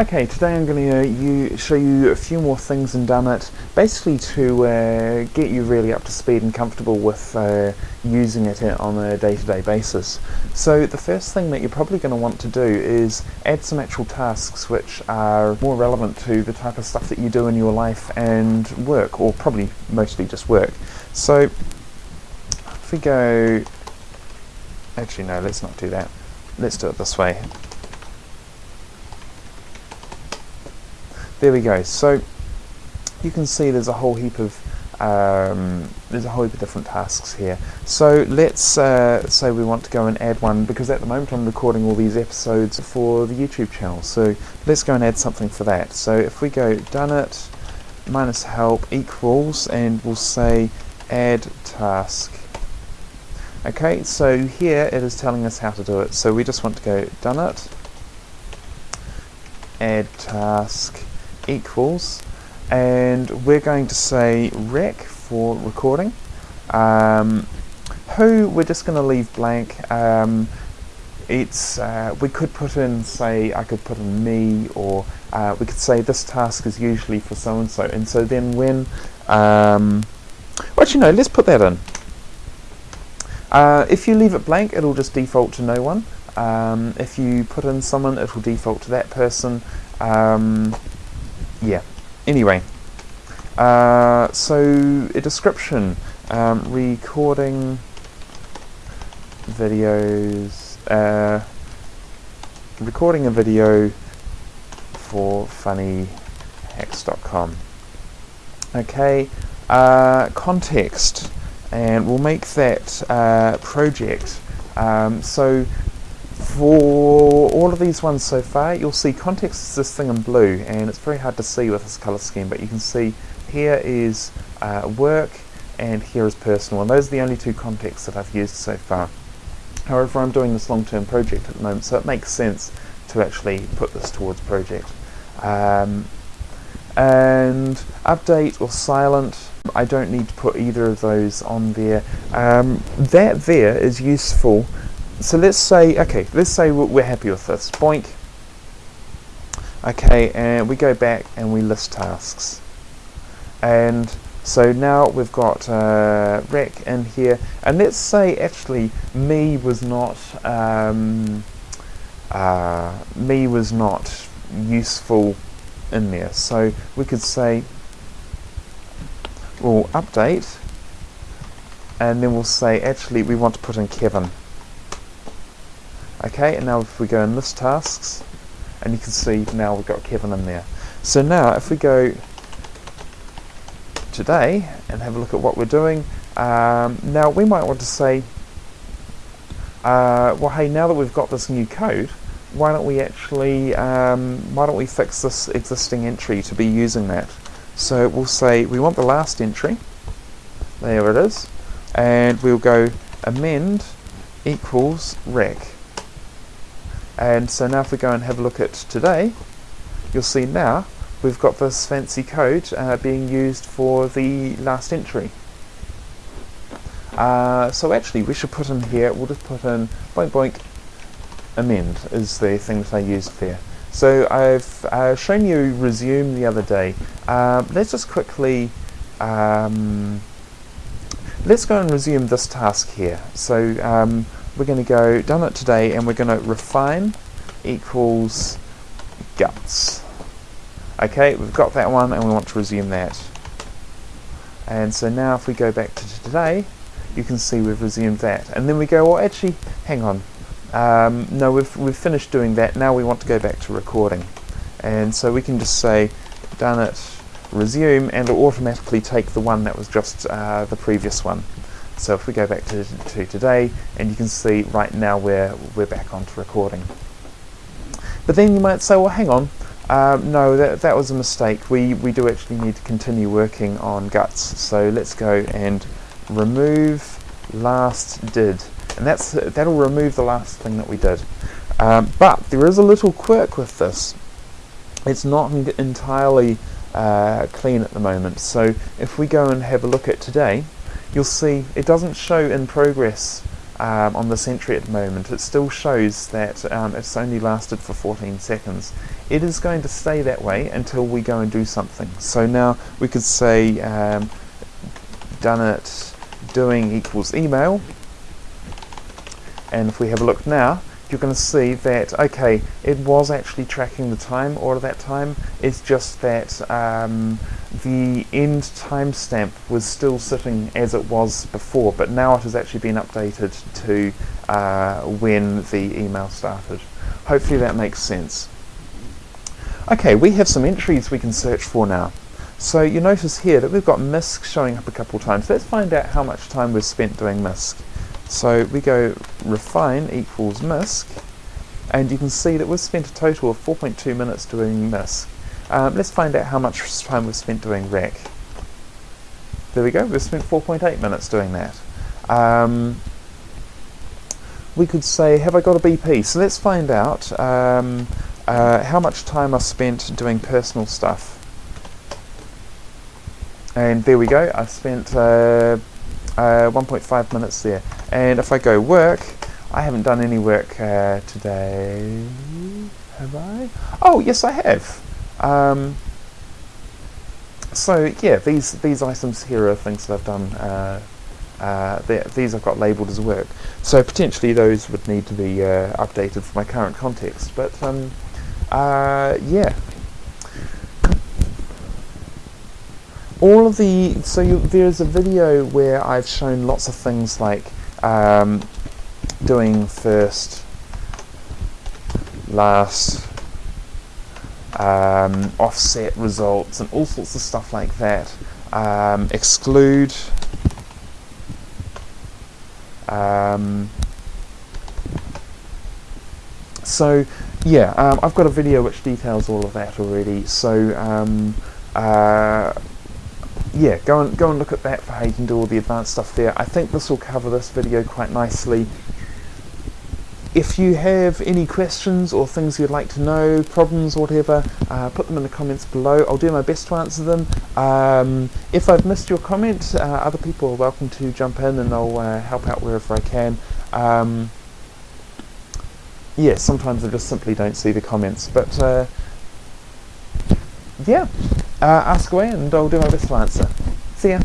Okay, today I'm going to uh, show you a few more things in Dunnit, basically to uh, get you really up to speed and comfortable with uh, using it on a day-to-day -day basis. So the first thing that you're probably going to want to do is add some actual tasks which are more relevant to the type of stuff that you do in your life and work, or probably mostly just work. So if we go, actually no, let's not do that. Let's do it this way. There we go. So you can see there's a whole heap of um, there's a whole heap of different tasks here. So let's uh, say we want to go and add one because at the moment I'm recording all these episodes for the YouTube channel. So let's go and add something for that. So if we go Dunnit minus help equals and we'll say add task. Okay, so here it is telling us how to do it. So we just want to go Dunnit add task equals and we're going to say rec for recording. Um, who we're just going to leave blank. Um, it's uh, we could put in say I could put in me or uh, we could say this task is usually for so and so and so then when um, actually no let's put that in. Uh, if you leave it blank it'll just default to no one. Um, if you put in someone it will default to that person. Um, yeah. Anyway, uh, so a description, um, recording videos, uh, recording a video for funnyhacks.com. Okay, uh, context, and we'll make that uh, project. Um, so for all of these ones so far, you'll see context is this thing in blue, and it's very hard to see with this color scheme, but you can see here is uh, work, and here is personal, and those are the only two contexts that I've used so far. However, I'm doing this long-term project at the moment, so it makes sense to actually put this towards project. Um, and update or silent, I don't need to put either of those on there. Um, that there is useful so let's say, okay, let's say we're happy with this. Boink. Okay, and we go back and we list tasks. And so now we've got uh, rec in here, and let's say actually me was not um, uh, me was not useful in there. So we could say we'll update, and then we'll say actually we want to put in Kevin. Okay, and now if we go in list tasks, and you can see now we've got Kevin in there. So now if we go today and have a look at what we're doing, um, now we might want to say, uh, well hey, now that we've got this new code, why don't we actually, um, why don't we fix this existing entry to be using that? So we'll say we want the last entry, there it is, and we'll go amend equals rec. And so now if we go and have a look at today, you'll see now we've got this fancy code uh, being used for the last entry. Uh, so actually we should put in here, we'll just put in boink boink amend is the thing that I used there. So I've uh, shown you resume the other day. Um, let's just quickly, um, let's go and resume this task here. So um, we're going to go Dunnit today and we're going to refine equals guts. Okay, we've got that one and we want to resume that. And so now if we go back to today, you can see we've resumed that. And then we go, well actually, hang on. Um, no, we've, we've finished doing that. Now we want to go back to recording. And so we can just say Dunnit, resume and it'll automatically take the one that was just uh, the previous one. So if we go back to, to today, and you can see right now we're, we're back onto recording. But then you might say, well, hang on, um, no, that, that was a mistake. We, we do actually need to continue working on guts. So let's go and remove last did. And that's, that'll remove the last thing that we did. Um, but there is a little quirk with this. It's not entirely uh, clean at the moment. So if we go and have a look at today, you'll see it doesn't show in progress um, on the entry at the moment. It still shows that um, it's only lasted for 14 seconds. It is going to stay that way until we go and do something. So now we could say um, done it doing equals email and if we have a look now you're going to see that okay it was actually tracking the time of that time it's just that um, the end timestamp was still sitting as it was before but now it has actually been updated to uh, when the email started hopefully that makes sense okay we have some entries we can search for now so you notice here that we've got MISC showing up a couple times. Let's find out how much time we've spent doing MISC. So we go refine equals MISC, and you can see that we've spent a total of 4.2 minutes doing MISC. Um, let's find out how much time we've spent doing rec. There we go, we've spent 4.8 minutes doing that. Um, we could say, have I got a BP? So let's find out um, uh, how much time I spent doing personal stuff and there we go I spent uh, uh, 1.5 minutes there and if I go work I haven't done any work uh, today have I oh yes I have um, so yeah these these items here are things that I've done uh, uh, these I've got labelled as work. So potentially those would need to be uh, updated for my current context but um, yeah. All of the so you, there's a video where I've shown lots of things like um, doing first, last, um, offset results, and all sorts of stuff like that. Um, exclude. Um, so yeah, um, I've got a video which details all of that already. So um, uh, yeah, go and go and look at that for how you can do all the advanced stuff there. I think this will cover this video quite nicely. If you have any questions or things you'd like to know, problems whatever, uh, put them in the comments below. I'll do my best to answer them. Um, if I've missed your comment, uh, other people are welcome to jump in and I'll uh, help out wherever I can. Um, yeah, sometimes I just simply don't see the comments, but uh, yeah uh, ask away and I'll do my best to answer. See ya.